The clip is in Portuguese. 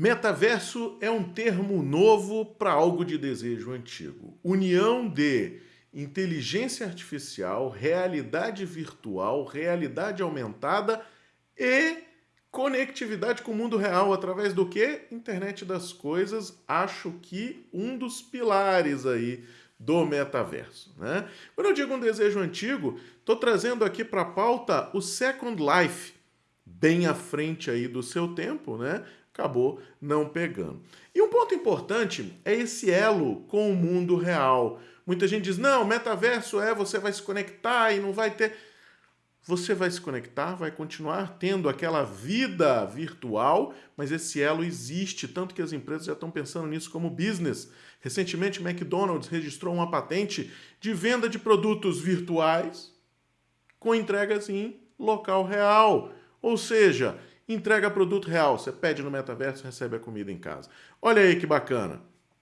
Metaverso é um termo novo para algo de desejo antigo. União de inteligência artificial, realidade virtual, realidade aumentada e conectividade com o mundo real através do que? Internet das coisas, acho que um dos pilares aí do metaverso. Né? Quando eu digo um desejo antigo, estou trazendo aqui para a pauta o Second Life, bem à frente aí do seu tempo, né? acabou não pegando. E um ponto importante é esse elo com o mundo real. Muita gente diz, não, metaverso é você vai se conectar e não vai ter... Você vai se conectar, vai continuar tendo aquela vida virtual, mas esse elo existe, tanto que as empresas já estão pensando nisso como business. Recentemente, McDonald's registrou uma patente de venda de produtos virtuais com entregas em local real. Ou seja, entrega produto real. Você pede no metaverso e recebe a comida em casa. Olha aí que bacana.